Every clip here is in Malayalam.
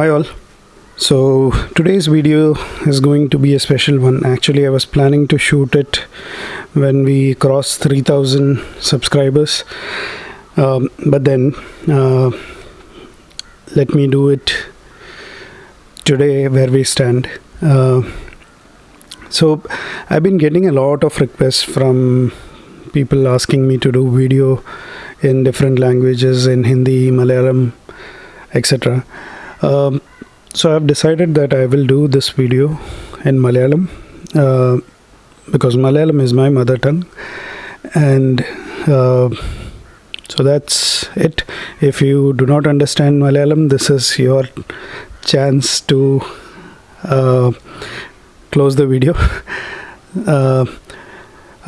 Hi all. So today's video is going to be a special one. Actually, I was planning to shoot it when we cross 3000 subscribers. Um, but then uh, let me do it today where we stand. Uh, so I've been getting a lot of requests from people asking me to do video in different languages in Hindi, Malayalam, etc. Um, so I've decided that I will do this video in Malayalam uh, because Malayalam is my mother tongue, and uh, so that's it. If you do not understand Malayalam, this is your chance to uh, close the video. Uh,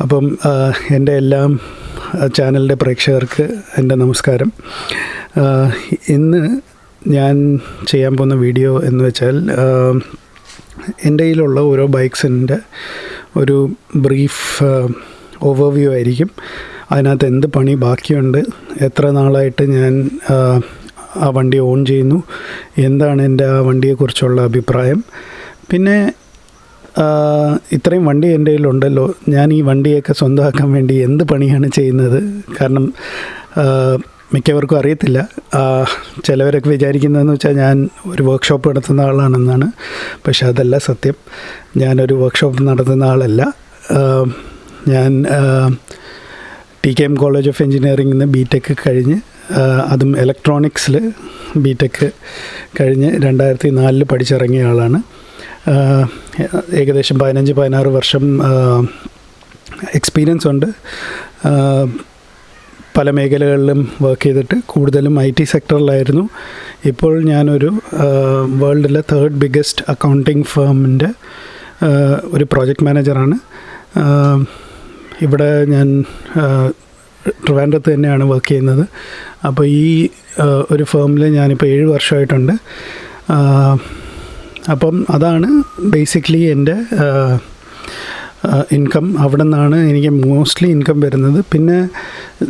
അപ്പം uh, എന്റെ എല്ലാം ചാനലിന്റെ പ്രേക്ഷകർക്ക് എന്റെ നമസ്കാരം uh, ഇന്ന് ഞാൻ ചെയ്യാൻ പോകുന്ന വീഡിയോ എന്ന് വെച്ചാൽ എന്റെ കയ്യിലുള്ള ഓരോ ബൈക്സിന്റെ ഒരു ബ്രീഫ് ഓവർവ്യൂ ആയിരിക്കും. അതിനകത്ത് എന്ത് പണി ബാക്കിയുണ്ട് എത്ര നാളായിട്ട് ഞാൻ ആ, വണ്ടി ഓൺ ചെയ്യുന്നു എന്താണ് എന്റെ ആ വണ്ടിയെക്കുറിച്ചുള്ള അഭിപ്രായം. പിന്നെ ഇത്രയും വണ്ടി എന്റെ കയ്യിലുണ്ടല്ലോ ഞാൻ ഈ വണ്ടിയൊക്കെ സ്വന്തമാക്കാൻ വേണ്ടി എന്ത് പണിയാണ് ചെയ്യുന്നത്? കാരണം മിക്കവർക്കും അറിയത്തില്ല. ചിലവരൊക്കെ വിചാരിക്കുന്നതെന്ന് വെച്ചാൽ ഞാൻ ഒരു വർക്ക്ഷോപ്പ് നടത്തുന്ന ആളാണെന്നാണ്. പക്ഷെ അതല്ല സത്യം. ഞാനൊരു വർക്ക്ഷോപ്പ് നടത്തുന്ന ആളല്ല. ഞാൻ T K M college of എൻജിനീയറിംഗിൽ നിന്ന് ബി ടെക് കഴിഞ്ഞ് അതും ഇലക്ട്രോണിക്സിൽ ബി ടെക് കഴിഞ്ഞ് രണ്ടായിരത്തി നാലിൽ പഠിച്ചിറങ്ങിയ ആളാണ്. ഏകദേശം പതിനഞ്ച് പതിനാറ് വർഷം എക്സ്പീരിയൻസ് ഉണ്ട്. പല മേഖലകളിലും വർക്ക് ചെയ്തിട്ട് കൂടുതലും ഐ ടി സെക്ടറിലായിരുന്നു ഇപ്പോൾ ഞാനൊരു വേൾഡിലെ തേർഡ് ബിഗ്ഗസ്റ്റ് അക്കൗണ്ടിങ് ഫേമിന്റെ ഒരു പ്രോജക്റ്റ് മാനേജറാണ് ഇവിടെ ഞാൻ ട്രിവാൻഡ്രത്ത് തന്നെയാണ് വർക്ക് ചെയ്യുന്നത്. അപ്പോൾ ഈ ഒരു ഫേമിൽ ഞാനിപ്പോൾ ഏഴ് വർഷമായിട്ടുണ്ട്. അപ്പം അതാണ് ബേസിക്കലി എന്റെ ഇൻകം അവിടെ നിന്നാണ് എനിക്ക് മോസ്റ്റ്ലി ഇൻകം വരുന്നത്. പിന്നെ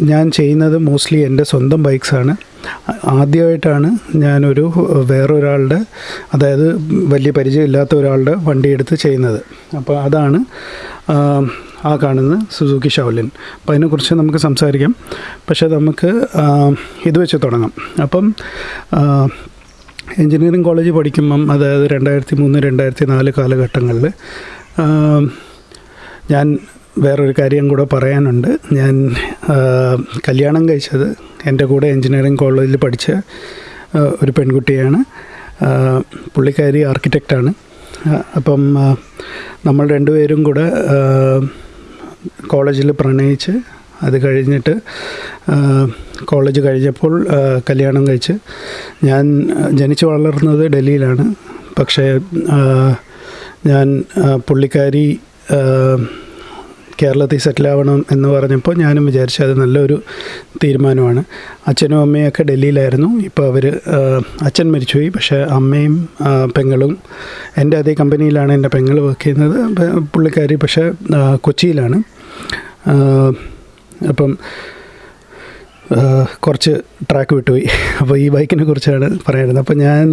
ഞാൻ ചെയ്യുന്നത് മോസ്റ്റ്ലി എന്റെ സ്വന്തം ബൈക്സാണ് ആദ്യമായിട്ടാണ് ഞാനൊരു വേറൊരാളുടെ അതായത് വലിയ പരിചയമില്ലാത്ത ഒരാളുടെ വണ്ടി എടുത്ത് ചെയ്യുന്നത്. അപ്പോൾ അതാണ് ആ, കാണുന്നത് കാണുന്ന സുസുക്കി ഷൗലിൻ അപ്പോൾ അതിനെക്കുറിച്ച് നമുക്ക് സംസാരിക്കാം. പക്ഷേ നമുക്ക് ഇത് വെച്ച് തുടങ്ങാം. അപ്പം എഞ്ചിനീയറിംഗ് കോളേജ് പഠിക്കുമ്പം അതായത് രണ്ടായിരത്തി മൂന്ന് രണ്ടായിരത്തി നാല് കാലഘട്ടങ്ങളിൽ ഞാൻ വേറൊരു കാര്യം കൂടെ പറയാനുണ്ട്. ഞാൻ കല്യാണം കഴിച്ചത് എന്റെ കൂടെ എഞ്ചിനീയറിംഗ് കോളേജിൽ പഠിച്ച ഒരു പെൺകുട്ടിയാണ്. പുള്ളിക്കാരി ആർക്കിടെക്റ്റാണ് അപ്പം നമ്മൾ രണ്ടുപേരും കൂടെ കോളേജിൽ പ്രണയിച്ച് അത് കഴിഞ്ഞിട്ട് കോളേജ് കഴിഞ്ഞപ്പോൾ കല്യാണം കഴിച്ച് ഞാൻ ജനിച്ചു വളർന്നത് ഡൽഹിയിലാണ്. പക്ഷേ ഞാൻ പുള്ളിക്കാരി കേരളത്തിൽ സെറ്റിലാവണം എന്ന് പറഞ്ഞപ്പോൾ ഞാനും വിചാരിച്ചു അത് നല്ലൊരു തീരുമാനമാണ്. അച്ഛനും അമ്മയൊക്കെ ഡൽഹിയിലായിരുന്നു. ഇപ്പോൾ അവർ അച്ഛൻ മരിച്ചുപോയി. പക്ഷേ അമ്മയും പെങ്ങളും എന്റെ അതേ കമ്പനിയിലാണ് എന്റെ പെങ്ങൾ വർക്ക് ചെയ്യുന്നത്. പുള്ളിക്കാരി പക്ഷേ കൊച്ചിയിലാണ്. അപ്പം കുറച്ച് ട്രാക്ക് വിട്ടുപോയി. അപ്പോൾ ഈ ബൈക്കിനെ കുറിച്ചാണ് പറയുന്നത് അപ്പോൾ ഞാൻ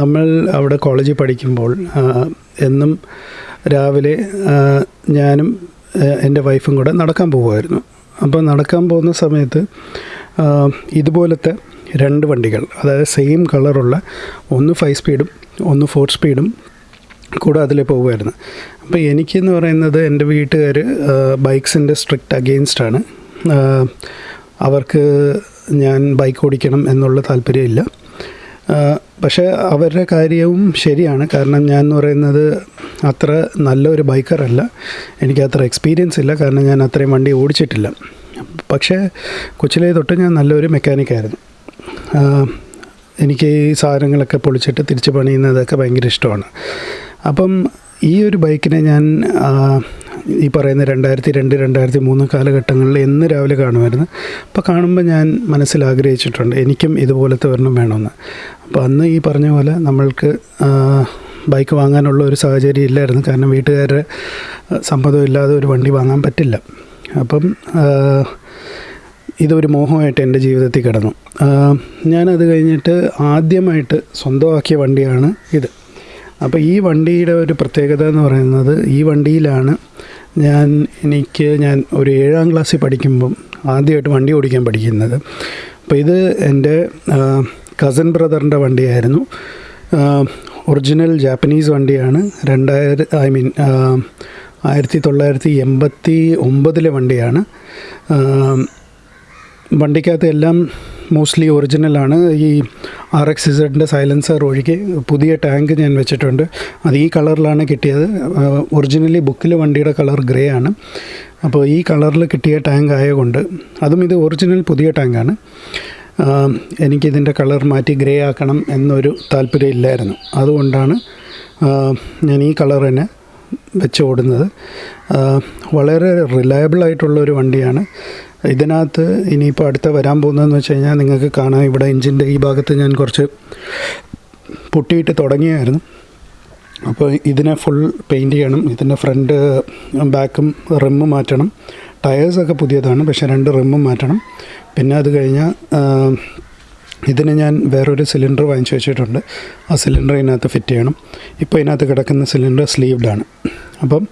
നമ്മൾ അവിടെ കോളേജിൽ പഠിക്കുമ്പോൾ എന്നും രാവിലെ ഞാനും എന്റെ വൈഫും കൂടെ നടക്കാൻ പോകുമായിരുന്നു. അപ്പോൾ നടക്കാൻ പോകുന്ന സമയത്ത് ഇതുപോലത്തെ രണ്ട് വണ്ടികൾ അതായത് സെയിം കളറുള്ള ഒന്ന് ഫൈവ് സ്പീഡും ഒന്ന് ഫോർ സ്പീഡും കൂടെ അതിൽ പോകുമായിരുന്നു. അപ്പോൾ എനിക്കെന്ന് പറയുന്നത് എന്റെ വീട്ടുകാർ ബൈക്സിന്റെ സ്ട്രിക്റ്റ് അഗെയിൻസ്റ്റാണ് അവർക്ക് ഞാൻ ബൈക്ക് ഓടിക്കണം എന്നുള്ള താല്പര്യമില്ല. പക്ഷേ അവരുടെ കാര്യവും ശരിയാണ്. കാരണം ഞാൻ എന്ന് പറയുന്നത് അത്ര നല്ലൊരു ബൈക്കറല്ല എനിക്ക് അത്ര എക്സ്പീരിയൻസ് ഇല്ല. കാരണം ഞാൻ അത്രയും വണ്ടി ഓടിച്ചിട്ടില്ല. പക്ഷേ കൊച്ചിലെ തൊട്ട് ഞാൻ നല്ലൊരു മെക്കാനിക്കായിരുന്നു എനിക്ക് ഈ സാധനങ്ങളൊക്കെ പൊളിച്ചിട്ട് തിരിച്ച് പണിയുന്നതൊക്കെ ഭയങ്കര ഇഷ്ടമാണ്. അപ്പം ഈ ഒരു ബൈക്കിനെ ഞാൻ ഈ പറയുന്ന രണ്ടായിരത്തി രണ്ട് രണ്ടായിരത്തി മൂന്ന് കാലഘട്ടങ്ങളിൽ എന്ന് രാവിലെ കാണുമായിരുന്നു. അപ്പോൾ കാണുമ്പോൾ ഞാൻ മനസ്സിൽ ആഗ്രഹിച്ചിട്ടുണ്ട് എനിക്കും ഇതുപോലത്തെ ഒരെണ്ണം വേണമെന്ന്. അപ്പോൾ അന്ന് ഈ പറഞ്ഞ പോലെ നമ്മൾക്ക് ബൈക്ക് വാങ്ങാനുള്ള ഒരു സാഹചര്യം ഇല്ലായിരുന്നു. കാരണം വീട്ടുകാരുടെ സമ്മതം ഇല്ലാതെ ഒരു വണ്ടി വാങ്ങാൻ പറ്റില്ല. അപ്പം ഇതൊരു മോഹമായിട്ട് എന്റെ ജീവിതത്തിൽ കിടന്നു. ഞാനത് കഴിഞ്ഞിട്ട് ആദ്യമായിട്ട് സ്വന്തമാക്കിയ വണ്ടിയാണ് ഇത്. അപ്പോൾ ഈ വണ്ടിയുടെ ഒരു പ്രത്യേകത എന്ന് പറയുന്നത് ഈ വണ്ടിയിലാണ് ഞാൻ എനിക്ക് ഞാൻ ഒരു ഏഴാം ക്ലാസ്സിൽ പഠിക്കുമ്പം ആദ്യമായിട്ട് വണ്ടി ഓടിക്കാൻ പഠിക്കുന്നത്. അപ്പോൾ ഇത് എന്റെ കസൻ ബ്രദറിന്റെ വണ്ടിയായിരുന്നു. ഒറിജിനൽ ജാപ്പനീസ് വണ്ടിയാണ്. രണ്ടായിര ഐ മീൻ ആയിരത്തി തൊള്ളായിരത്തി എൺപത്തി ഒമ്പതിലെ വണ്ടിയാണ് വണ്ടിക്കകത്ത് എല്ലാം മോസ്റ്റ്ലി ഒറിജിനലാണ് ഈ ആർ എക്സ് ഇസഡിന്റെ സൈലൻസർ ഒഴികെ പുതിയ ടാങ്ക് ഞാൻ വെച്ചിട്ടുണ്ട്. അത് ഈ കളറിലാണ് കിട്ടിയത്. ഒറിജിനലി ബുക്കിൽ വണ്ടിയുടെ കളർ ഗ്രേ ആണ്. അപ്പോൾ ഈ കളറിൽ കിട്ടിയ ടാങ്ക് ആയതുകൊണ്ട് അതും ഇത് ഒറിജിനൽ പുതിയ ടാങ്കാണ് എനിക്കിതിന്റെ കളർ മാറ്റി ഗ്രേ ആക്കണം എന്നൊരു താല്പര്യം ഇല്ലായിരുന്നു. അതുകൊണ്ടാണ് ഞാൻ ഈ കളർ തന്നെ വെച്ച് ഓടുന്നത്. വളരെ റിലയബിൾ ആയിട്ടുള്ള ഒരു വണ്ടിയാണ്. ഇതിനകത്ത് ഇനിയിപ്പോൾ അടുത്ത വരാൻ പോകുന്നതെന്ന് വെച്ച് കഴിഞ്ഞാൽ നിങ്ങൾക്ക് കാണാം ഇവിടെ എഞ്ചിന്റെ ഈ ഭാഗത്ത് ഞാൻ കുറച്ച് പൊട്ടിയിട്ട് തുടങ്ങിയായിരുന്നു. അപ്പോൾ ഇതിനെ ഫുൾ പെയിന്റ് ചെയ്യണം ഇതിന്റെ ഫ്രണ്ട് ബാക്കും റിമ്മ് മാറ്റണം. ടയേഴ്സൊക്കെ പുതിയതാണ് പക്ഷേ രണ്ട് റിമ്മും മാറ്റണം. പിന്നെ അത് കഴിഞ്ഞാൽ ഇതിന് ഞാൻ വേറൊരു സിലിണ്ടർ വാങ്ങിച്ചു വെച്ചിട്ടുണ്ട്. ആ സിലിണ്ടർ ഇതിനകത്ത് ഫിറ്റ് ചെയ്യണം. ഇപ്പോൾ ഇതിനകത്ത് കിടക്കുന്ന സിലിണ്ടർ സ്ലീവ്ഡാണ് അപ്പം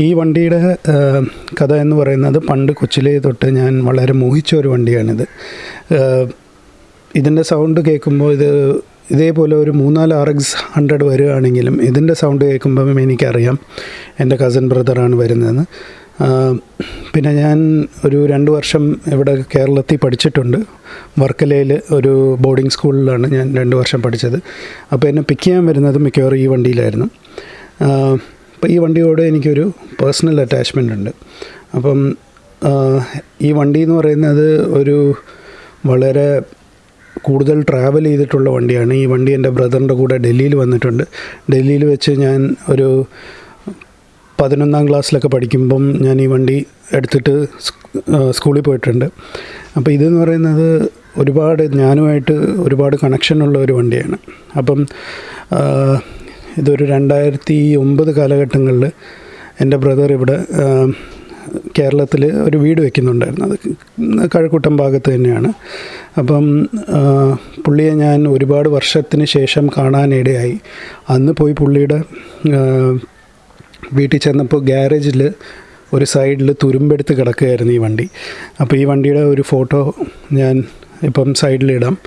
ഈ വണ്ടിയുടെ കഥ എന്ന് പറയുന്നത് പണ്ട് കൊച്ചിലേ തൊട്ട് ഞാൻ വളരെ മോഹിച്ച ഒരു വണ്ടിയാണിത്. ഇതിന്റെ സൗണ്ട് കേൾക്കുമ്പോൾ ഇത് ഇതേപോലെ ഒരു മൂന്നാൽ ആർ എക്സ് ഹൺഡ്രഡ് വരികയാണെങ്കിലും ഇതിന്റെ സൗണ്ട് കേൾക്കുമ്പം എനിക്കറിയാം എന്റെ കസിൻ ബ്രദറാണ് വരുന്നതെന്ന്. പിന്നെ ഞാൻ ഒരു രണ്ട് വർഷം ഇവിടെ കേരളത്തിൽ പഠിച്ചിട്ടുണ്ട്. വർക്കലയിൽ ഒരു ബോർഡിംഗ് സ്കൂളിലാണ് ഞാൻ രണ്ട് വർഷം പഠിച്ചത്. അപ്പോൾ എന്നെ പിക്ക് ചെയ്യാൻ വരുന്നത് മിക്കവാറും ഈ വണ്ടിയിലായിരുന്നു. അപ്പോൾ ഈ വണ്ടിയോട് എനിക്കൊരു പേഴ്സണൽ അറ്റാച്ച്മെന്റ് ഉണ്ട്. അപ്പം ഈ വണ്ടി എന്ന് പറയുന്നത് ഒരു വളരെ കൂടുതൽ ട്രാവൽ ചെയ്തിട്ടുള്ള വണ്ടിയാണ്. ഈ വണ്ടി എന്റെ ബ്രദറിന്റെ കൂടെ ഡൽഹിയിൽ വന്നിട്ടുണ്ട്. ഡൽഹിയിൽ വെച്ച് ഞാൻ ഒരു പതിനൊന്നാം ക്ലാസ്സിലൊക്കെ പഠിക്കുമ്പം ഞാൻ ഈ വണ്ടി എടുത്തിട്ട് സ്കൂളിൽ പോയിട്ടുണ്ട്. അപ്പോൾ ഇതെന്ന് പറയുന്നത് ഒരുപാട് ഞാനുമായിട്ട് ഒരുപാട് കണക്ഷനുള്ള ഒരു വണ്ടിയാണ്. അപ്പം ഇതൊരു രണ്ടായിരത്തി ഒമ്പത് കാലഘട്ടങ്ങളിൽ എന്റെ ബ്രദർ ഇവിടെ കേരളത്തിൽ ഒരു വീട് വെക്കുന്നുണ്ടായിരുന്നു. അത് കഴക്കൂട്ടം ഭാഗത്ത് തന്നെയാണ്. അപ്പം പുള്ളിയെ ഞാൻ ഒരുപാട് വർഷത്തിന് ശേഷം കാണാനിടയായി. അന്ന് പോയി പുള്ളിയുടെ വീട്ടിൽ ചെന്നപ്പോൾ ഗ്യാരേജിൽ ഒരു സൈഡിൽ തുരുമ്പെടുത്ത് കിടക്കുകയായിരുന്നു ഈ വണ്ടി. അപ്പോൾ ഈ വണ്ടിയുടെ ഒരു ഫോട്ടോ ഞാൻ ഇപ്പം സൈഡിലിടാം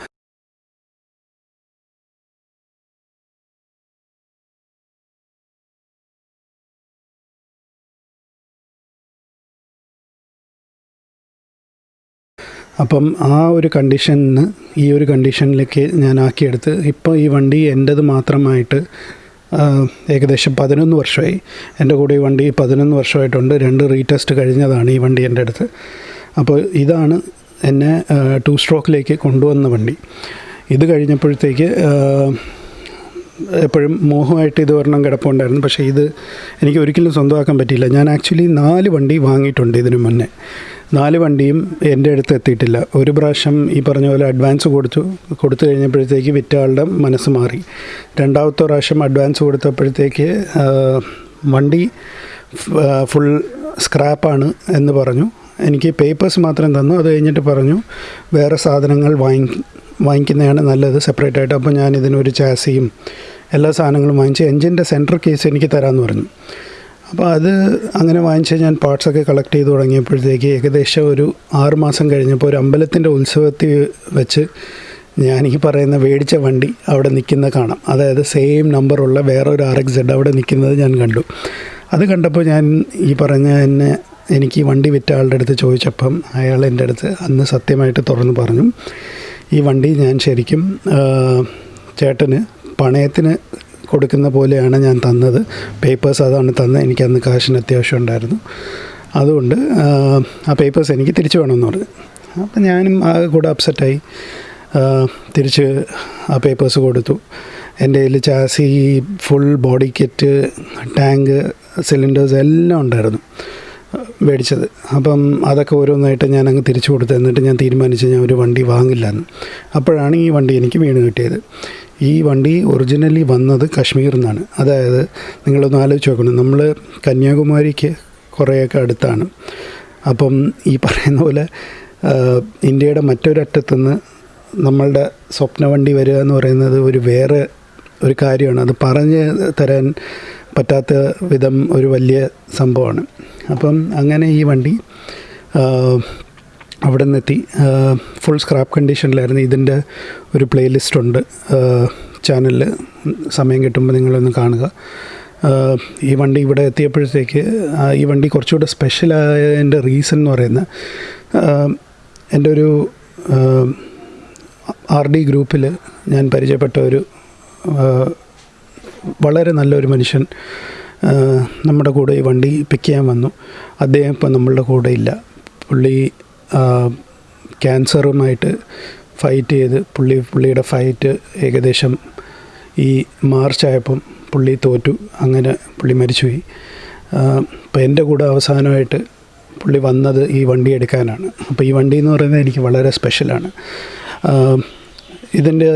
അപ്പം ആ ഒരു കണ്ടീഷനിൽ നിന്ന് ഈ ഒരു കണ്ടീഷനിലേക്ക് ഞാൻ ആക്കിയെടുത്ത് ഇപ്പോൾ ഈ വണ്ടി എന്റേത് മാത്രമായിട്ട് ഏകദേശം പതിനൊന്ന് വർഷമായി. എന്റെ കൂടെ ഈ വണ്ടി പതിനൊന്ന് വർഷമായിട്ടുണ്ട്. രണ്ട് റീടെസ്റ്റ് കഴിഞ്ഞതാണ് ഈ വണ്ടി എന്റെ അടുത്ത്. അപ്പോൾ ഇതാണ് എന്നെ ടു സ്ട്രോക്കിലേക്ക് കൊണ്ടുവന്ന വണ്ടി. ഇത് കഴിഞ്ഞപ്പോഴത്തേക്ക് എപ്പോഴും മോഹമായിട്ട് ഇത് ഒരെണ്ണം കിടപ്പുണ്ടായിരുന്നു പക്ഷേ ഇത് എനിക്ക് ഒരിക്കലും സ്വന്തമാക്കാൻ പറ്റിയില്ല. ഞാൻ ആക്ച്വലി നാല് വണ്ടി വാങ്ങിയിട്ടുണ്ട് ഇതിനു മുന്നേ. നാല് വണ്ടിയും എന്റെ അടുത്ത് എത്തിയിട്ടില്ല. ഒരു പ്രാവശ്യം ഈ പറഞ്ഞ പോലെ അഡ്വാൻസ് കൊടുത്തു. കൊടുത്തു കഴിഞ്ഞപ്പോഴത്തേക്ക് വിറ്റ ആളുടെ മനസ്സ് മാറി. രണ്ടാമത്തെ പ്രാവശ്യം അഡ്വാൻസ് കൊടുത്തപ്പോഴത്തേക്ക് വണ്ടി ഫുൾ സ്ക്രാപ്പാണ് എന്ന് പറഞ്ഞു. എനിക്ക് പേപ്പേഴ്സ് മാത്രം തന്നു. അത് കഴിഞ്ഞിട്ട് പറഞ്ഞു വേറെ സാധനങ്ങൾ വാങ്ങി വാങ്ങിക്കുന്നതാണ് നല്ലത് സെപ്പറേറ്റ് ആയിട്ട്. അപ്പോൾ ഞാൻ ഇതിനൊരു ചാസിയും എല്ലാ സാധനങ്ങളും വാങ്ങിച്ച് എൻജിന്റെ സെന്റർ കേസ് എനിക്ക് തരാമെന്ന് പറഞ്ഞു. അപ്പോൾ അത് അങ്ങനെ വാങ്ങിച്ച് ഞാൻ പാർട്സൊക്കെ കളക്ട് ചെയ്ത് തുടങ്ങിയപ്പോഴത്തേക്ക് ഏകദേശം ഒരു ആറ് മാസം കഴിഞ്ഞപ്പോൾ ഒരു അമ്പലത്തിന്റെ ഉത്സവത്തിൽ വെച്ച് ഞാൻ ഈ പറയുന്ന മേടിച്ച വണ്ടി അവിടെ നിൽക്കുന്ന കാണാം. അതായത് സെയിം നമ്പറുള്ള വേറൊരു ആർ എക്സ് അവിടെ നിൽക്കുന്നത് ഞാൻ കണ്ടു. അത് കണ്ടപ്പോൾ ഞാൻ ഈ പറഞ്ഞ എന്നെ എനിക്ക് വണ്ടി വിറ്റ ആളുടെ അടുത്ത് ചോദിച്ചപ്പം അയാൾ എന്റെ അടുത്ത് അന്ന് സത്യമായിട്ട് തുറന്ന് പറഞ്ഞു. ഈ വണ്ടി ഞാൻ ശരിക്കും ചേട്ടന് പണയത്തിന് കൊടുക്കുന്ന പോലെയാണ് ഞാൻ തന്നത്. പേപ്പേഴ്സ് അതാണ് തന്നത്. എനിക്ക് അന്ന് കാശിന് അത്യാവശ്യം ഉണ്ടായിരുന്നു. അതുകൊണ്ട് ആ പേപ്പേഴ്സ് എനിക്ക് തിരിച്ചു വേണമെന്ന് പറഞ്ഞു. അപ്പം ഞാനും ആകെ കൂടെ അപ്സെറ്റായി തിരിച്ച് ആ പേപ്പേഴ്സ് കൊടുത്തു. എന്റെ കയ്യിൽ chassis full body kit tank cylinders എല്ലാം ഉണ്ടായിരുന്നു. മേടിച്ചത്. അപ്പം അതൊക്കെ ഓരോന്നായിട്ട് ഞാൻ അങ്ങ് തിരിച്ചു കൊടുത്തു എന്നിട്ട് ഞാൻ തീരുമാനിച്ചു ഞാൻ ഒരു വണ്ടി വാങ്ങില്ല എന്ന് അപ്പോഴാണ് ഈ വണ്ടി എനിക്ക് വീണ് കിട്ടിയത്. ഈ വണ്ടി ഒറിജിനലി വന്നത് കാശ്മീരിൽ നിന്നാണ്. അതായത് നിങ്ങളൊന്ന് ആലോചിച്ച് നോക്കണം. നമ്മൾ കന്യാകുമാരിക്ക് കുറേയൊക്കെ അടുത്താണ്. അപ്പം ഈ പറയുന്ന പോലെ ഇന്ത്യയുടെ മറ്റൊരറ്റത്തുനിന്ന് നമ്മളുടെ സ്വപ്ന വണ്ടി വരിക എന്ന് പറയുന്നത് ഒരു വേറെ ഒരു കാര്യമാണ്. അത് പറഞ്ഞ് തരാൻ പറ്റാത്ത വിധം ഒരു വലിയ സംഭവമാണ്. അപ്പം അങ്ങനെ ഈ വണ്ടി അവിടെ നിന്നെത്തി ഫുൾ സ്ക്രാപ്പ് കണ്ടീഷനിലായിരുന്നു ഇതിന്റെ ഒരു പ്ലേലിസ്റ്റ് ഉണ്ട് ചാനലിൽ സമയം കിട്ടുമ്പോൾ നിങ്ങളൊന്ന് കാണുക. ഈ വണ്ടി ഇവിടെ എത്തിയപ്പോഴത്തേക്ക് ഈ വണ്ടി കുറച്ചുകൂടെ സ്പെഷ്യലായതിന്റെ റീസൺ എന്ന് പറയുന്നത് എന്റെ ഒരു ആർ ഡി ഗ്രൂപ്പിൽ ഞാൻ പരിചയപ്പെട്ട ഒരു വളരെ നല്ലൊരു മനുഷ്യൻ നമ്മുടെ കൂടെ ഈ വണ്ടി പിക്ക് ചെയ്യാൻ വന്നു. അദ്ദേഹം ഇപ്പം നമ്മളുടെ കൂടെ ഇല്ല. പുള്ളി ക്യാൻസറുമായിട്ട് ഫൈറ്റ് ചെയ്ത് പുള്ളി പുള്ളിയുടെ ഫൈറ്റ് ഏകദേശം ഈ മാർച്ച് ആയപ്പം പുള്ളി തോറ്റു. അങ്ങനെ പുള്ളി മരിച്ചുപോയി. അപ്പോൾ എന്റെ കൂടെ അവസാനമായിട്ട് പുള്ളി വന്നത് ഈ വണ്ടി എടുക്കാനാണ്. അപ്പോൾ ഈ വണ്ടി എന്ന് പറയുന്നത് എനിക്ക് വളരെ സ്പെഷ്യലാണ് ഇതിന്റെ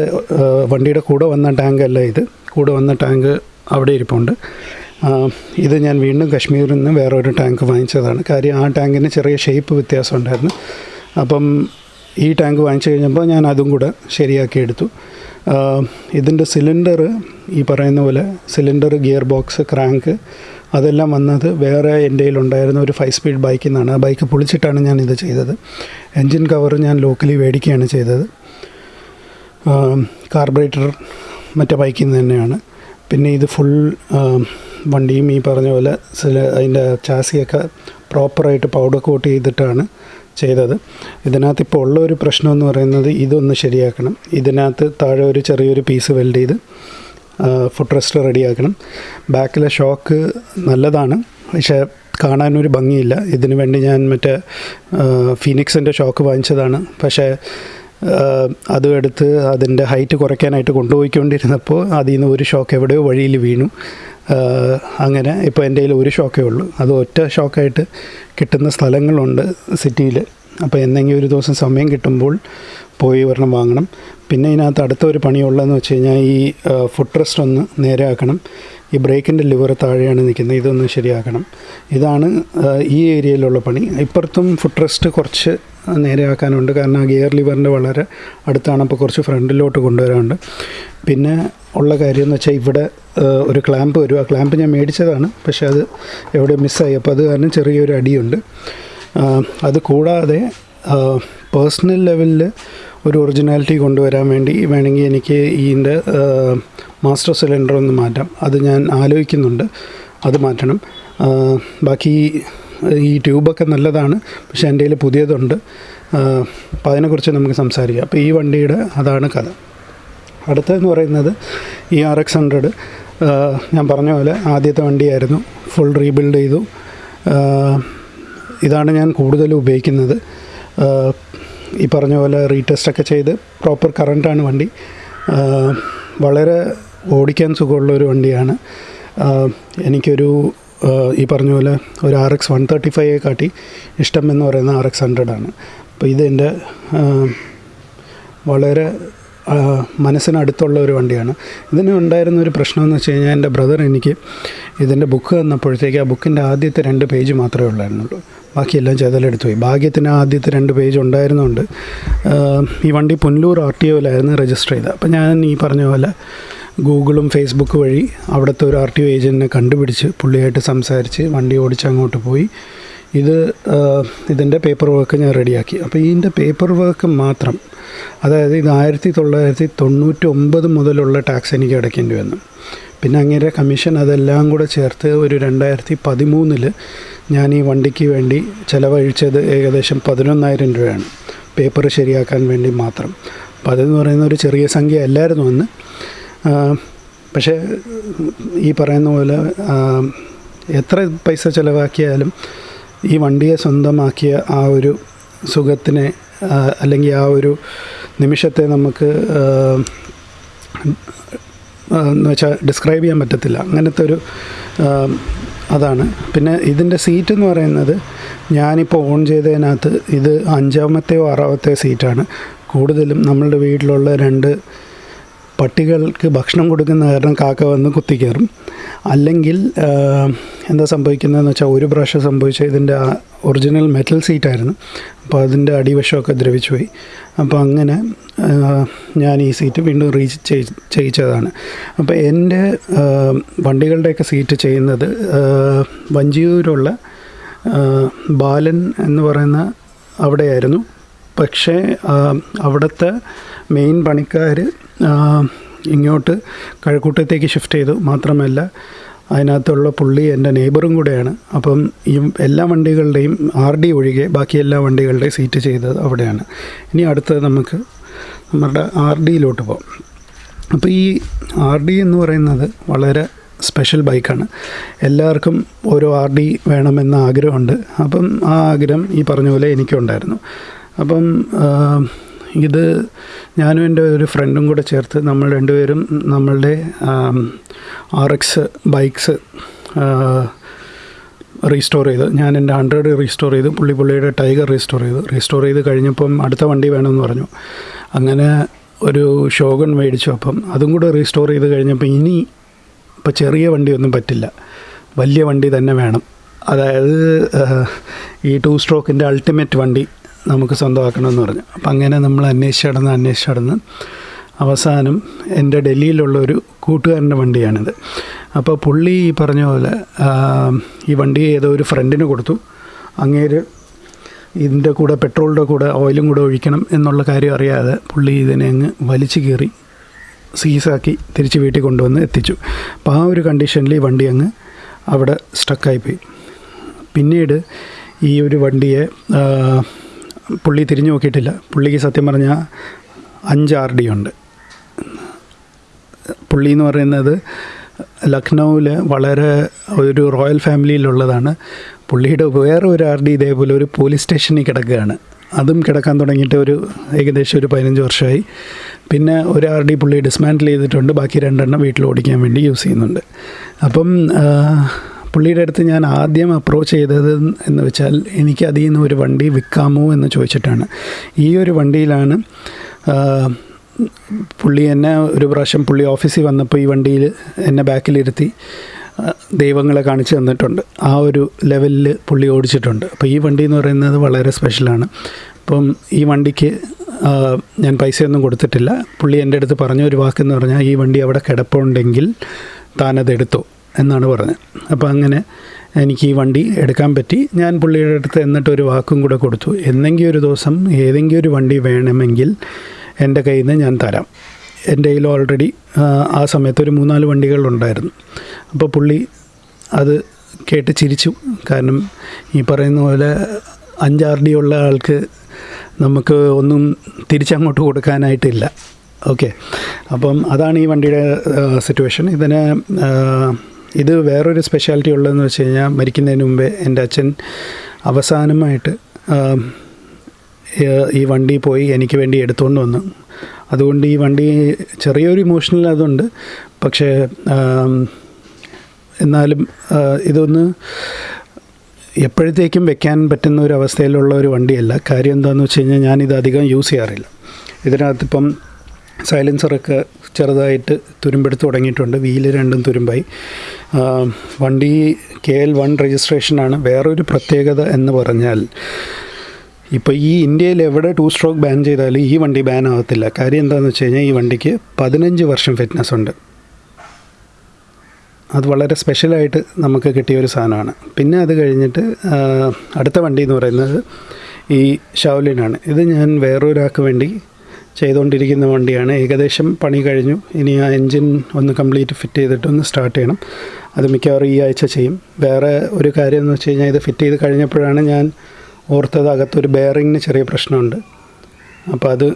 വണ്ടിയുടെ കൂടെ വന്ന ടാങ്കല്ല ഇത്. കൂടെ വന്ന ടാങ്ക് അവിടെ ഇരിപ്പുണ്ട്. ഇത് ഞാൻ വീണ്ടും കശ്മീരിൽ നിന്ന് വേറൊരു ടാങ്ക് വാങ്ങിച്ചതാണ്. കാര്യം ആ ടാങ്കിന് ചെറിയ ഷേപ്പ് വ്യത്യാസം ഉണ്ടായിരുന്നു. അപ്പം ഈ ടാങ്ക് വാങ്ങിച്ചു കഴിഞ്ഞപ്പോൾ ഞാൻ അതും കൂടെ ശരിയാക്കി എടുത്തു. ഇതിന്റെ സിലിണ്ടർ ഈ പറയുന്ന പോലെ സിലിണ്ടർ ഗിയർ ബോക്സ് ക്രാങ്ക് അതെല്ലാം വന്നത് വേറെ എന്റെ ഉണ്ടായിരുന്ന ഒരു ഫൈവ് സ്പീഡ് ബൈക്കിൽ നിന്നാണ്. ആ ബൈക്ക് പൊളിച്ചിട്ടാണ് ഞാൻ ഇത് ചെയ്തത്. എൻജിൻ കവർ ഞാൻ ലോക്കലി മേടിക്കുകയാണ് ചെയ്തത്. കാർബറേറ്റർ മറ്റേ ബൈക്കിൽ നിന്ന് തന്നെയാണ്. പിന്നെ ഇത് ഫുൾ വണ്ടിയും ഈ പറഞ്ഞ പോലെ അതിന്റെ ചാസിയൊക്കെ പ്രോപ്പറായിട്ട് പൗഡർ കോട്ട് ചെയ്തിട്ടാണ് ചെയ്തത്. ഇതിനകത്ത് ഇപ്പോൾ ഉള്ള ഒരു പ്രശ്നം എന്ന് പറയുന്നത് ഇതൊന്ന് ശരിയാക്കണം. ഇതിനകത്ത് താഴെ ഒരു ചെറിയൊരു പീസ് വെൽഡ് ചെയ്ത് ഫുഡ് റെസ്റ്റ് റെഡിയാക്കണം. ബാക്കിലെ ഷോക്ക് നല്ലതാണ്. പക്ഷേ കാണാനൊരു ഭംഗിയില്ല. ഇതിനു വേണ്ടി ഞാൻ മറ്റേ ഫീനിക്സിന്റെ ഷോക്ക് വാങ്ങിച്ചതാണ്. പക്ഷേ അതും എടുത്ത് അതിന്റെ ഹൈറ്റ് കുറയ്ക്കാനായിട്ട് കൊണ്ടുപോയിക്കൊണ്ടിരുന്നപ്പോൾ അതിൽ നിന്ന് ഒരു ഷോക്ക് എവിടെയോ വഴിയിൽ വീണു. അങ്ങനെ ഇപ്പോൾ എന്റെ കയ്യിൽ ഒരു ഷോക്കേ ഉള്ളൂ. അത് ഒറ്റ ഷോക്കായിട്ട് കിട്ടുന്ന സ്ഥലങ്ങളുണ്ട് സിറ്റിയിൽ. അപ്പോൾ എന്തെങ്കിലും ഒരു ദിവസം സമയം കിട്ടുമ്പോൾ പോയി ഒരെണ്ണം വാങ്ങണം. പിന്നെ ഇതിനകത്ത് അടുത്തൊരു പണിയുള്ളതെന്ന് വെച്ച് കഴിഞ്ഞാൽ ഈ ഫുഡ് റെസ്റ്റ് ഒന്ന് നേരെയാക്കണം. ഈ ബ്രേക്കിന്റെ ലിവർ താഴെയാണ് നിൽക്കുന്നത്. ഇതൊന്ന് ശരിയാക്കണം. ഇതാണ് ഈ ഏരിയയിലുള്ള പണി. ഇപ്പുറത്തും ഫുഡ് റെസ്റ്റ് കുറച്ച് നേരെയാക്കാനുണ്ട്. കാരണം ഗിയർ ലിവറിന്റെ വളരെ അടുത്താണ്. അപ്പോൾ കുറച്ച് ഫ്രണ്ടിലോട്ട് കൊണ്ടുവരാനുണ്ട്. പിന്നെ ഉള്ള കാര്യം എന്ന് വെച്ചാൽ ഇവിടെ ഒരു ക്ലാമ്പ് വരും. ആ ക്ലാമ്പ് ഞാൻ മേടിച്ചതാണ്. പക്ഷേ അത് എവിടെ മിസ്സായി. അപ്പോൾ അത് കാരണം ചെറിയൊരു അടിയുണ്ട്. അത് കൂടാതെ പേഴ്സണൽ ലെവലിൽ ഒരു ഒറിജിനാലിറ്റി കൊണ്ടുവരാൻ വേണ്ടി വേണമെങ്കിൽ എനിക്ക് ഇതിന്റെ മാസ്റ്റർ സിലിണ്ടർ ഒന്ന് മാറ്റാം. അത് ഞാൻ ആലോചിക്കുന്നുണ്ട്. അത് മാറ്റണം. ബാക്കി ഈ ട്യൂബൊക്കെ നല്ലതാണ്. പക്ഷേ എന്റെ കയ്യിൽ പുതിയതുണ്ട്. അപ്പോൾ അതിനെക്കുറിച്ച് നമുക്ക് സംസാരിക്കാം. അപ്പോൾ ഈ വണ്ടിയുടെ അതാണ് കഥ. അടുത്തതെന്ന് പറയുന്നത് ഈ ആർ എക്സ് ഹൺഡ്രഡ് ഞാൻ പറഞ്ഞ പോലെ ആദ്യത്തെ വണ്ടിയായിരുന്നു. ഫുൾ റീബിൽഡ് ചെയ്തു. ഇതാണ് ഞാൻ കൂടുതലും ഉപയോഗിക്കുന്നത്. ഈ പറഞ്ഞ പോലെ റീടെസ്റ്റൊക്കെ ചെയ്ത് പ്രോപ്പർ കറണ്ടാണ് വണ്ടി. വളരെ ഓടിക്കാൻ സുഖമുള്ളൊരു വണ്ടിയാണ്. എനിക്കൊരു ഈ പറഞ്ഞ പോലെ ഒരു R X one thirty five കാട്ടി ഇഷ്ടം എന്ന് പറയുന്ന ആർ എക്സ് ഹൺഡ്രഡാണ് അപ്പോൾ ഇതെന്റെ വളരെ മനസ്സിനടുത്തുള്ള ഒരു വണ്ടിയാണ്. ഇതിന് ഉണ്ടായിരുന്ന ഒരു പ്രശ്നമെന്ന് വെച്ച് കഴിഞ്ഞാൽ എന്റെ ബ്രദർ എനിക്ക് ഇതിന്റെ ബുക്ക് തന്നപ്പോഴത്തേക്ക് ആ ബുക്കിന്റെ ആദ്യത്തെ രണ്ട് പേജ് മാത്രമേ ഉള്ളായിരുന്നുള്ളൂ. ബാക്കിയെല്ലാം ചെതലെടുത്ത് പോയി ഭാഗ്യത്തിന് ആദ്യത്തെ രണ്ട് പേജ് ഉണ്ടായിരുന്നുകൊണ്ട് ഈ വണ്ടി പുനലൂർ ആർ ടി ഒയിലായിരുന്നു രജിസ്റ്റർ ചെയ്തത്. അപ്പം ഞാൻ ഈ പറഞ്ഞ പോലെ ഗൂഗിളും ഫേസ്ബുക്ക് വഴി അവിടുത്തെ ഒരു ആർ ടി ഒ ഏജന്റിനെ കണ്ടുപിടിച്ച് പുള്ളിയായിട്ട് സംസാരിച്ച് വണ്ടി ഓടിച്ച് അങ്ങോട്ട് പോയി. ഇത് ഇതിന്റെ പേപ്പർ വർക്ക് ഞാൻ റെഡിയാക്കി അപ്പോൾ ഇതിന്റെ പേപ്പർ വർക്ക് മാത്രം അതായത് ഇത് ആയിരത്തി തൊള്ളായിരത്തി തൊണ്ണൂറ്റി ഒമ്പത് മുതലുള്ള ടാക്സ് എനിക്ക് അടയ്ക്കേണ്ടി വന്നു. പിന്നെ അങ്ങനെ കമ്മീഷൻ അതെല്ലാം കൂടെ ചേർത്ത് ഒരു രണ്ടായിരത്തി പതിമൂന്നിൽ ഞാൻ ഈ വണ്ടിക്ക് വേണ്ടി ചിലവഴിച്ചത് ഏകദേശം പതിനൊന്നായിരം രൂപയാണ്. പേപ്പർ ശരിയാക്കാൻ വേണ്ടി മാത്രം. അപ്പോൾ അതെന്ന് പറയുന്ന ഒരു ചെറിയ സംഖ്യ അല്ലായിരുന്നു അന്ന്. പക്ഷേ ഈ പറയുന്ന പോലെ എത്ര പൈസ ചിലവാക്കിയാലും ഈ വണ്ടിയെ സ്വന്തമാക്കിയ ആ ഒരു സുഖത്തിനെ അല്ലെങ്കിൽ ആ ഒരു നിമിഷത്തെ നമുക്ക് എന്ന് വെച്ചാൽ ഡിസ്ക്രൈബ് ചെയ്യാൻ പറ്റത്തില്ല. അങ്ങനത്തെ ഒരു അതാണ്. പിന്നെ ഇതിന്റെ സീറ്റ് എന്ന് പറയുന്നത് ഞാനിപ്പോൾ ഓൺ ചെയ്തതിനകത്ത് ഇത് അഞ്ചാമത്തെയോ ആറാമത്തെയോ സീറ്റാണ് കൂടുതലും നമ്മളുടെ വീട്ടിലുള്ള രണ്ട് പട്ടികൾക്ക് ഭക്ഷണം കൊടുക്കുന്ന കാരണം കാക്ക വന്ന് കുത്തിക്കയറും അല്ലെങ്കിൽ എന്താ സംഭവിക്കുന്നതെന്ന് വെച്ചാൽ ഒരു പ്രാവശ്യം സംഭവിച്ച ഇതിന്റെ ഒറിജിനൽ മെറ്റൽ സീറ്റായിരുന്നു അപ്പോൾ അതിന്റെ അടിവശമൊക്കെ ദ്രവിച്ചു പോയി. അപ്പോൾ അങ്ങനെ ഞാൻ ഈ സീറ്റ് വീണ്ടും റീച്ച് ചെയ്- ചെയ്യിച്ചതാണ്. അപ്പോൾ എന്റെ വണ്ടികളുടെയൊക്കെ സീറ്റ് ചെയ്യുന്നത് വഞ്ചിയൂരുള്ള ബാലൻ എന്ന് പറയുന്ന അവിടെയായിരുന്നു. പക്ഷേ അവിടുത്തെ മെയിൻ പണിക്കാർ ഇങ്ങോട്ട് കഴക്കൂട്ടത്തേക്ക് ഷിഫ്റ്റ് ചെയ്തു. മാത്രമല്ല അതിനകത്തുള്ള പുള്ളി എന്റെ നെയ്ബറും കൂടെയാണ്. അപ്പം ഈ എല്ലാ വണ്ടികളുടെയും ആർ ഡി ഒഴികെ ബാക്കി എല്ലാ വണ്ടികളുടെയും സീറ്റ് ചെയ്തത് അവിടെയാണ്. ഇനി അടുത്തത് നമുക്ക് നമ്മുടെ ആർ ഡിയിലോട്ട് പോകാം. അപ്പോൾ ഈ ആർ ഡി എന്ന് പറയുന്നത് വളരെ സ്പെഷ്യൽ ബൈക്കാണ്. എല്ലാവർക്കും ഓരോ ആർ ഡി വേണമെന്ന ആഗ്രഹമുണ്ട്. അപ്പം ആ ആഗ്രഹം ഈ പറഞ്ഞ പോലെ എനിക്കുണ്ടായിരുന്നു. അപ്പം ഇത് ഞാനും എന്റെ ഒരു ഫ്രണ്ടും കൂടെ ചേർത്ത് നമ്മൾ രണ്ടുപേരും നമ്മളുടെ ആർ എക്സ് ബൈക്സ് റീസ്റ്റോർ ചെയ്ത്. ഞാൻ എന്റെ ഹൺഡ്രഡ് റീസ്റ്റോർ ചെയ്ത് പുള്ളി പുള്ളിയുടെ ടൈഗർ റീസ്റ്റോർ ചെയ്തു. റീസ്റ്റോർ ചെയ്ത് കഴിഞ്ഞപ്പം അടുത്ത വണ്ടി വേണമെന്ന് പറഞ്ഞു. അങ്ങനെ ഒരു ഷോഗൺ മേടിച്ചു. അപ്പം അതും കൂടെ റീസ്റ്റോർ ചെയ്ത് കഴിഞ്ഞപ്പോൾ ഇനി ഇപ്പോൾ ചെറിയ വണ്ടിയൊന്നും പറ്റില്ല. വലിയ വണ്ടി തന്നെ വേണം. അതായത് ഈ ടു സ്ട്രോക്കിന്റെ അൾട്ടിമേറ്റ് വണ്ടി. നമുക്ക് സ്വന്തമാക്കണമെന്ന് പറഞ്ഞു. അപ്പം അങ്ങനെ നമ്മൾ അന്വേഷിച്ച് നടന്ന് അന്വേഷിച്ച് നടന്ന് അവസാനം എന്റെ ഡൽഹിയിലുള്ള ഒരു കൂട്ടുകാരന്റെ വണ്ടിയാണിത്. അപ്പോൾ പുള്ളി ഈ പറഞ്ഞ പോലെ ഈ വണ്ടി ഏതോ ഒരു ഫ്രണ്ടിന് കൊടുത്തു. അങ്ങേര് ഇതിന്റെ കൂടെ പെട്രോളിന്റെ കൂടെ ഓയിലും കൂടെ ഒഴിക്കണം എന്നുള്ള കാര്യം അറിയാതെ പുള്ളി ഇതിനെ അങ്ങ് വലിച്ചു കീറി സീസാക്കി തിരിച്ച് വീട്ടിൽ കൊണ്ടുവന്ന് എത്തിച്ചു. അപ്പോൾ ആ ഒരു കണ്ടീഷനിൽ ഈ വണ്ടി അങ്ങ് അവിടെ സ്റ്റക്കായിപ്പോയി. പിന്നീട് ഈ ഒരു വണ്ടിയെ പുള്ളി തിരിഞ്ഞു നോക്കിയിട്ടില്ല. പുള്ളിക്ക് സത്യം പറഞ്ഞാൽ അഞ്ച് ആർ ഡി ഉണ്ട്. പുള്ളി എന്ന് പറയുന്നത് ലക്നൗവിൽ വളരെ ഒരു റോയൽ ഫാമിലിയിലുള്ളതാണ്. പുള്ളിയുടെ വേറെ ഒരു ആർ ഡി ഇതേപോലെ ഒരു പോലീസ് സ്റ്റേഷനിൽ കിടക്കുകയാണ്. അതും കിടക്കാൻ തുടങ്ങിയിട്ട് ഒരു ഏകദേശം ഒരു പതിനഞ്ച് വർഷമായി. പിന്നെ ഒരു ആർ ഡി പുള്ളി ഡിസ്മാൻഡിൽ ചെയ്തിട്ടുണ്ട്. ബാക്കി രണ്ടെണ്ണം വീട്ടിൽ ഓടിക്കാൻ വേണ്ടി യൂസ് ചെയ്യുന്നുണ്ട്. അപ്പം പുള്ളിയുടെ അടുത്ത് ഞാൻ ആദ്യം അപ്രോച്ച് ചെയ്തത് എന്ന് വെച്ചാൽ എനിക്ക് അതിൽ നിന്ന് ഒരു വണ്ടി വിൽക്കാമോ എന്ന് ചോദിച്ചിട്ടാണ്. ഈ ഒരു വണ്ടിയിലാണ് പുള്ളി എന്നെ ഒരു പ്രാവശ്യം പുള്ളി ഓഫീസിൽ വന്നപ്പോൾ ഈ വണ്ടിയിൽ എന്നെ ബാക്കിലിരുത്തി ദൈവങ്ങളെ കാണിച്ചു തന്നിട്ടുണ്ട്. ആ ഒരു ലെവലിൽ പുള്ളി ഓടിച്ചിട്ടുണ്ട്. അപ്പോൾ ഈ വണ്ടി എന്ന് പറയുന്നത് വളരെ സ്പെഷ്യലാണ് അപ്പം ഈ വണ്ടിക്ക് ഞാൻ പൈസയൊന്നും കൊടുത്തിട്ടില്ല. പുള്ളി എന്റെ അടുത്ത് പറഞ്ഞ ഒരു വാക്കെന്ന് പറഞ്ഞാൽ ഈ വണ്ടി അവിടെ കിടപ്പുണ്ടെങ്കിൽ താനത് എടുത്തോ. എന്നാണ് പറഞ്ഞത്. അപ്പോൾ അങ്ങനെ എനിക്ക് ഈ വണ്ടി എടുക്കാൻ പറ്റി. ഞാൻ പുള്ളിയുടെ അടുത്ത് എന്നിട്ട് ഒരു വാക്കും കൂടെ കൊടുത്തു. എന്നെങ്കിലും ഒരു ദിവസം ഏതെങ്കിലും ഒരു വണ്ടി വേണമെങ്കിൽ എന്റെ കയ്യിൽ നിന്ന് ഞാൻ തരാം. എന്റെ കയ്യിൽ ഓൾറെഡി ആ സമയത്ത് ഒരു മൂന്നാൽ വണ്ടികളുണ്ടായിരുന്നു അപ്പോൾ പുള്ളി അത് കേട്ട് ചിരിച്ചു. കാരണം ഈ പറയുന്ന പോലെ അഞ്ചാർ ഡി ഉള്ള ആൾക്ക് നമുക്ക് ഒന്നും തിരിച്ചങ്ങോട്ട് കൊടുക്കാനായിട്ടില്ല. ഓക്കെ. അപ്പം അതാണ് ഈ വണ്ടിയുടെ സിറ്റുവേഷൻ ഇതിന് ഇത് വേറൊരു സ്പെഷ്യാലിറ്റി ഉള്ളതെന്ന് വെച്ച് കഴിഞ്ഞാൽ മരിക്കുന്നതിന് മുമ്പേ എന്റെ അച്ഛൻ അവസാനമായിട്ട് ഈ വണ്ടി പോയി എനിക്ക് വേണ്ടി എടുത്തുകൊണ്ട് വന്നു. അതുകൊണ്ട് ഈ വണ്ടി ചെറിയൊരു ഇമോഷണൽ അതുണ്ട്. പക്ഷേ എന്നാലും ഇതൊന്ന് എപ്പോഴത്തേക്കും വെക്കാൻ പറ്റുന്ന ഒരു അവസ്ഥയിലുള്ള ഒരു വണ്ടിയല്ല. കാര്യം എന്താണെന്ന് വെച്ച് കഴിഞ്ഞാൽ ഞാനിത് അധികം യൂസ് ചെയ്യാറില്ല. ഇതിനകത്തിപ്പം സൈലൻസറൊക്കെ ചെറുതായിട്ട് തുരുമ്പെടുത്ത് തുടങ്ങിയിട്ടുണ്ട്. വീൽ രണ്ടും തുരുമ്പായി. വണ്ടി കെ എൽ വൺ രജിസ്ട്രേഷനാണ് വേറൊരു പ്രത്യേകത എന്ന് പറഞ്ഞാൽ ഇപ്പോൾ ഈ ഇന്ത്യയിൽ എവിടെ ടു സ്ട്രോക്ക് ബാൻ ചെയ്താലും ഈ വണ്ടി ബാൻ ആകത്തില്ല കാര്യം എന്താണെന്ന് വെച്ച് കഴിഞ്ഞാൽ ഈ വണ്ടിക്ക് പതിനഞ്ച് വർഷം ഫിറ്റ്നസ് ഉണ്ട്. അത് വളരെ സ്പെഷ്യലായിട്ട് നമുക്ക് കിട്ടിയ ഒരു സാധനമാണ്. പിന്നെ അത് കഴിഞ്ഞിട്ട് അടുത്ത വണ്ടി എന്ന് പറയുന്നത് ഈ ഷൗലിനാണ് ഇത് ഞാൻ വേറൊരാൾക്ക് വേണ്ടി ചെയ്തുകൊണ്ടിരിക്കുന്ന വണ്ടിയാണ്. ഏകദേശം പണി കഴിഞ്ഞു. ഇനി ആ എൻജിൻ ഒന്ന് കംപ്ലീറ്റ് ഫിറ്റ് ചെയ്തിട്ട് ഒന്ന് സ്റ്റാർട്ട് ചെയ്യണം. അത് മിക്കവാറും ഈ ആഴ്ച ചെയ്യും. വേറെ ഒരു കാര്യം എന്ന് വെച്ച് കഴിഞ്ഞാൽ ഇത് ഫിറ്റ് ചെയ്ത് കഴിഞ്ഞപ്പോഴാണ് ഞാൻ ഓർത്തത് അകത്തൊരു ബെയറിങ്ങിന് ചെറിയ പ്രശ്നമുണ്ട്. അപ്പോൾ അത്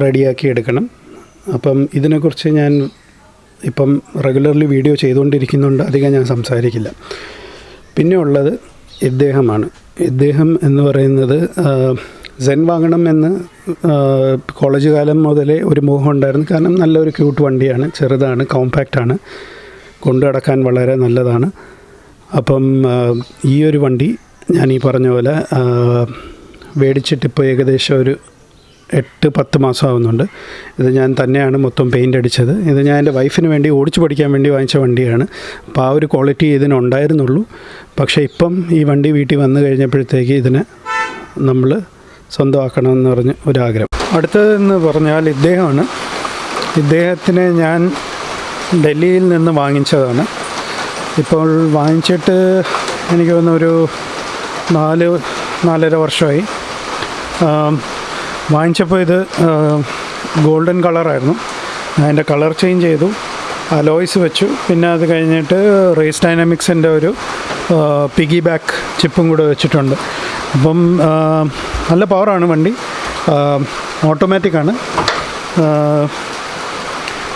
റെഡിയാക്കി എടുക്കണം. അപ്പം ഇതിനെക്കുറിച്ച് ഞാൻ ഇപ്പം റെഗുലർലി വീഡിയോ ചെയ്തുകൊണ്ടിരിക്കുന്നുണ്ട്. അധികം ഞാൻ സംസാരിക്കില്ല. പിന്നെ ഉള്ളത് ഇദ്ദേഹമാണ്. ഇദ്ദേഹം എന്ന് പറയുന്നത് സെൻ വാങ്ങണം എന്ന് കോളേജ് കാലം മുതലേ ഒരു മോഹം ഉണ്ടായിരുന്നു. കാരണം നല്ലൊരു ക്യൂട്ട് വണ്ടിയാണ് ചെറുതാണ് കോമ്പാക്റ്റാണ് കൊണ്ടു നടക്കാൻ വളരെ നല്ലതാണ്. അപ്പം ഈ ഒരു വണ്ടി ഞാൻ ഈ പറഞ്ഞ പോലെ മേടിച്ചിട്ടിപ്പോൾ ഏകദേശം ഒരു എട്ട് പത്ത് മാസം ആവുന്നുണ്ട്. ഇത് ഞാൻ തന്നെയാണ് മൊത്തം പെയിന്റ് അടിച്ചത്. ഇത് ഞാൻ എന്റെ വൈഫിന് വേണ്ടി ഓടിച്ചു പഠിക്കാൻ വേണ്ടി വാങ്ങിച്ച വണ്ടിയാണ്. അപ്പോൾ ആ ഒരു ക്വാളിറ്റി ഇതിനുണ്ടായിരുന്നുള്ളൂ പക്ഷേ ഇപ്പം ഈ വണ്ടി വീട്ടിൽ വന്നു കഴിഞ്ഞപ്പോഴത്തേക്ക് ഇതിന് നമ്മൾ സ്വന്തമാക്കണമെന്ന് പറഞ്ഞ് ഒരാഗ്രഹം. അടുത്തതെന്ന് പറഞ്ഞാൽ ഇദ്ദേഹമാണ്. ഇദ്ദേഹത്തിനെ ഞാൻ ഡൽഹിയിൽ നിന്ന് വാങ്ങിച്ചതാണ്. ഇപ്പോൾ വാങ്ങിച്ചിട്ട് എനിക്ക് തോന്നുന്നു ഒരു നാല് നാലര വർഷമായി. വാങ്ങിച്ചപ്പോൾ ഇത് ഗോൾഡൻ കളറായിരുന്നു. ഞാൻ അതിന്റെ കളർ ചേഞ്ച് ചെയ്തു അലോയ്സ് വെച്ചു. പിന്നെ അത് കഴിഞ്ഞിട്ട് റേസ് ഡൈനാമിക്സിന്റെ ഒരു പിഗി ബാക്ക് ചിപ്പും കൂടെ വെച്ചിട്ടുണ്ട്. അപ്പം നല്ല പവറാണ് വണ്ടി. ഓട്ടോമാറ്റിക്കാണ്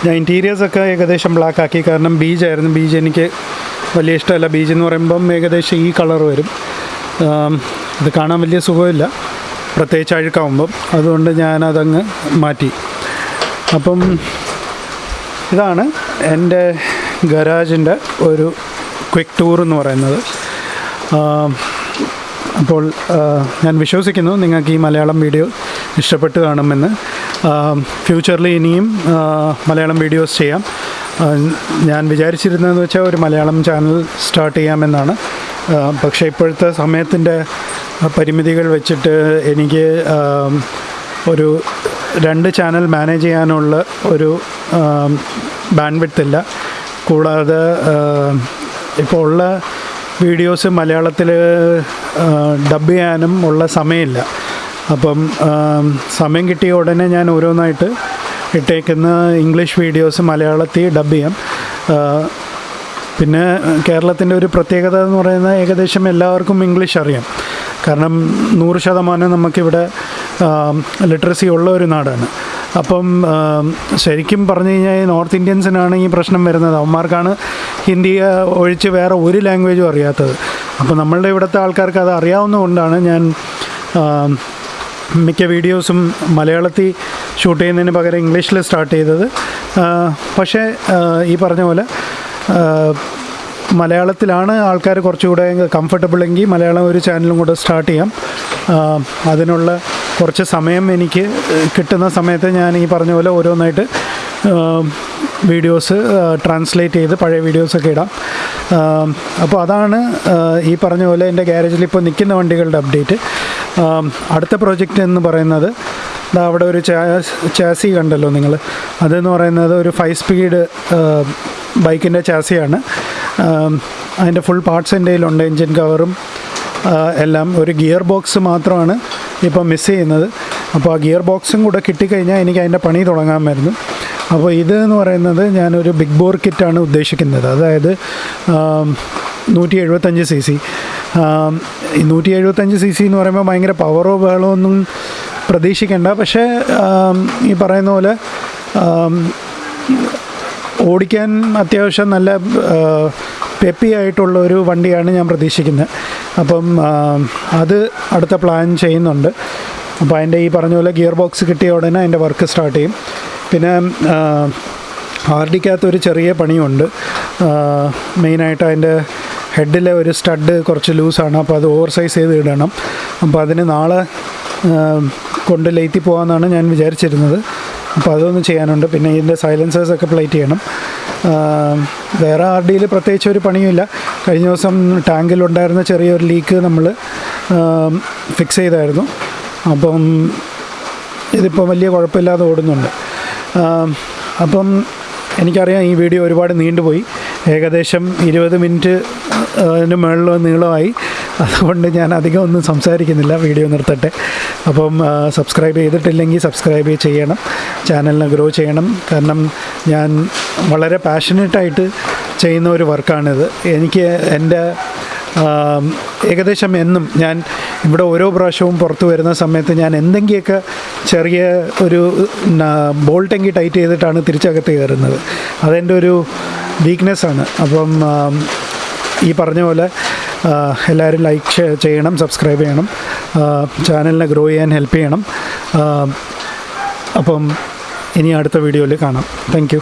ഞാൻ ഇന്റീരിയേഴ്സൊക്കെ ഏകദേശം ബ്ലാക്ക് ആക്കി. കാരണം ബീജ് ആയിരുന്നു. ബീജ് എനിക്ക് വലിയ ഇഷ്ടമല്ല. ബീജ് എന്ന് പറയുമ്പം ഏകദേശം ഈ കളർ വരും. ഇത് കാണാൻ വലിയ സുഖമില്ല. പ്രത്യേകിച്ച് അഴുക്കാവുമ്പം. അതുകൊണ്ട് ഞാനതങ്ങ് മാറ്റി. അപ്പം ഇതാണ് എന്റെ ഗരാജിന്റെ ഒരു ക്വിക്ക് ടൂർ എന്ന് പറയുന്നത്. അപ്പോൾ ഞാൻ വിശ്വസിക്കുന്നു നിങ്ങൾക്ക് ഈ മലയാളം വീഡിയോ ഇഷ്ടപ്പെട്ട് കാണുമെന്ന്. ഫ്യൂച്ചറിൽ ഇനിയും മലയാളം വീഡിയോസ് ചെയ്യാം. ഞാൻ വിചാരിച്ചിരുന്നതെന്ന് വെച്ചാൽ ഒരു മലയാളം ചാനൽ സ്റ്റാർട്ട് ചെയ്യാമെന്നാണ്. പക്ഷേ ഇപ്പോഴത്തെ സമയത്തിന്റെ പരിമിതികൾ വെച്ചിട്ട് എനിക്ക് ഒരു രണ്ട് ചാനൽ മാനേജ് ചെയ്യാനുള്ള ഒരു ബാൻഡ് വിട്ടില്ല കൂടാതെ ഇപ്പോൾ ഉള്ള വീഡിയോസ് മലയാളത്തിൽ ഡബ് ചെയ്യാനും ഉള്ള സമയമില്ല. അപ്പം സമയം കിട്ടിയ ഉടനെ ഞാൻ ഓരോന്നായിട്ട് ഇട്ടേക്കുന്ന ഇംഗ്ലീഷ് വീഡിയോസ് മലയാളത്തിൽ ഡബ് ചെയ്യാം. പിന്നെ കേരളത്തിന്റെ ഒരു പ്രത്യേകത എന്ന് പറയുന്നത് ഏകദേശം എല്ലാവർക്കും ഇംഗ്ലീഷ് അറിയാം. കാരണം നൂറ് ശതമാനം നമുക്കിവിടെ ലിറ്ററസി ഉള്ള ഒരു നാടാണ്. അപ്പം ശരിക്കും പറഞ്ഞു കഴിഞ്ഞാൽ നോർത്ത് ഇന്ത്യൻസിനാണ് ഈ പ്രശ്നം വരുന്നത്. അവന്മാർക്കാണ് ഹിന്ദി ആ, ഒഴിച്ച് വേറെ ഒരു ലാംഗ്വേജും അറിയാത്തത്. അപ്പോൾ നമ്മളുടെ ഇവിടുത്തെ ആൾക്കാർക്ക് അത് അറിയാവുന്നതുകൊണ്ടാണ് ഞാൻ മിക്ക വീഡിയോസും മലയാളത്തിൽ ഷൂട്ട് ചെയ്യുന്നതിന് പകരം ഇംഗ്ലീഷിൽ സ്റ്റാർട്ട് ചെയ്തത്. പക്ഷേ ഈ പറഞ്ഞ പോലെ മലയാളത്തിലാണ് ആൾക്കാർ കുറച്ചുകൂടെ കംഫർട്ടബിൾ എങ്കിൽ മലയാളം ഒരു ചാനലും കൂടെ സ്റ്റാർട്ട് ചെയ്യാം. അതിനുള്ള കുറച്ച് സമയം എനിക്ക് കിട്ടുന്ന സമയത്ത് ഞാൻ ഈ പറഞ്ഞ പോലെ ഓരോന്നായിട്ട് വീഡിയോസ് ട്രാൻസ്ലേറ്റ് ചെയ്ത് പഴയ വീഡിയോസൊക്കെ ഇടാം. അപ്പോൾ അതാണ് ഈ പറഞ്ഞ പോലെ എന്റെ ഗ്യാരേജിൽ ഇപ്പോൾ നിൽക്കുന്ന വണ്ടികളുടെ അപ്ഡേറ്റ് അടുത്ത പ്രോജക്റ്റ് എന്ന് പറയുന്നത് അവിടെ ഒരു ചാസി കണ്ടല്ലോ നിങ്ങൾ. അതെന്ന് പറയുന്നത് ഒരു ഫൈവ് സ്പീഡ് ബൈക്കിന്റെ ചാസിയാണ്. അതിന്റെ ഫുൾ പാർട്സ് എന്റെ കയ്യിലുണ്ട് എൻജിൻ കവറും എല്ലാം. ഒരു ഗിയർ ബോക്സ് മാത്രമാണ് ഇപ്പോൾ മിസ് ചെയ്യുന്നത്. അപ്പോൾ ആ ഗിയർ ബോക്സും കൂടെ കിട്ടിക്കഴിഞ്ഞാൽ എനിക്ക് അതിന്റെ പണി തുടങ്ങാൻ തുടങ്ങാമായിരുന്നു അപ്പോൾ ഇത് എന്ന് പറയുന്നത് ഞാനൊരു ബിഗ് ബോർ കിറ്റാണ് ഉദ്ദേശിക്കുന്നത്. അതായത് നൂറ്റി എഴുപത്തഞ്ച് സി സി. നൂറ്റി എഴുപത്തഞ്ച് സി സി എന്ന് പറയുമ്പോൾ ഭയങ്കര പവറോ ബഹളോ ഒന്നും പ്രതീക്ഷിക്കേണ്ട. പക്ഷേ ഈ പറയുന്ന പോലെ ഓടിക്കാൻ അത്യാവശ്യം നല്ല പെപ്പി ആയിട്ടുള്ള ഒരു വണ്ടിയാണ് ഞാൻ പ്രതീക്ഷിക്കുന്നത് അപ്പം അത് അടുത്ത പ്ലാൻ ചെയ്യുന്നുണ്ട്. അപ്പോൾ അതിന്റെ ഈ പറഞ്ഞ പോലെ ഗിയർ ബോക്സ് കിട്ടിയ ഉടനെ അതിന്റെ വർക്ക് സ്റ്റാർട്ട് ചെയ്യും. പിന്നെ ആർ ഡിക്കകത്ത് ഒരു ചെറിയ പണിയുണ്ട്. മെയിനായിട്ട് അതിന്റെ ഹെഡിലെ ഒരു സ്റ്റഡ് കുറച്ച് ലൂസാണ്. അപ്പോൾ അത് ഓവർ സൈസ് ചെയ്ത് ഇടണം. അപ്പോൾ അതിന് നാളെ കൊണ്ട് ലേറ്റി പോകാമെന്നാണ് ഞാൻ വിചാരിച്ചിരുന്നത്. അപ്പോൾ അതൊന്ന് ചെയ്യാനുണ്ട്. പിന്നെ ഇതിന്റെ സൈലൻസേഴ്സൊക്കെ പ്ലേറ്റ് ചെയ്യണം. വേറെ ആർ ഡിയിൽ പ്രത്യേകിച്ച് ഒരു പണിയുമില്ല. കഴിഞ്ഞ ദിവസം ടാങ്കിലുണ്ടായിരുന്ന ചെറിയൊരു ലീക്ക് നമ്മൾ ഫിക്സ് ചെയ്തായിരുന്നു. അപ്പം ഇതിപ്പോൾ വലിയ കുഴപ്പമില്ലാതെ ഓടുന്നുണ്ട്. അപ്പം എനിക്കറിയാം ഈ വീഡിയോ ഒരുപാട് നീണ്ടുപോയി. ഏകദേശം ഇരുപത് മിനിറ്റ് അതിന് മുകളിൽ നീളമായി അതുകൊണ്ട് ഞാൻ അധികം ഒന്നും സംസാരിക്കുന്നില്ല. വീഡിയോ നിർത്തട്ടെ. അപ്പം സബ്സ്ക്രൈബ് ചെയ്തിട്ടില്ലെങ്കിൽ സബ്സ്ക്രൈബ് ചെയ്യണം. ചാനലിനെ ഗ്രോ ചെയ്യണം. കാരണം ഞാൻ വളരെ പാഷനേറ്റായിട്ട് ചെയ്യുന്ന ഒരു വർക്കാണിത്. എനിക്ക് എന്റെ ഏകദേശം എന്നും ഞാൻ ഇവിടെ ഓരോ പ്രാവശ്യവും പുറത്തു വരുന്ന സമയത്ത് ഞാൻ എന്തെങ്കിലുമൊക്കെ ചെറിയ ഒരു ബോൾട്ടെങ്കിൽ ടൈറ്റ് ചെയ്തിട്ടാണ് തിരിച്ചകത്ത് കയറുന്നത്. അതെന്റെ ഒരു വീക്ക്നെസ്സാണ് അപ്പം ഈ പറഞ്ഞ പോലെ എല്ലാവരും ലൈക്ക് ചെയ്യണം സബ്സ്ക്രൈബ് ചെയ്യണം ചാനലിനെ ഗ്രോ ചെയ്യാൻ ഹെൽപ്പ് ചെയ്യണം. അപ്പം ഇനി അടുത്ത വീഡിയോയിൽ കാണാം. താങ്ക്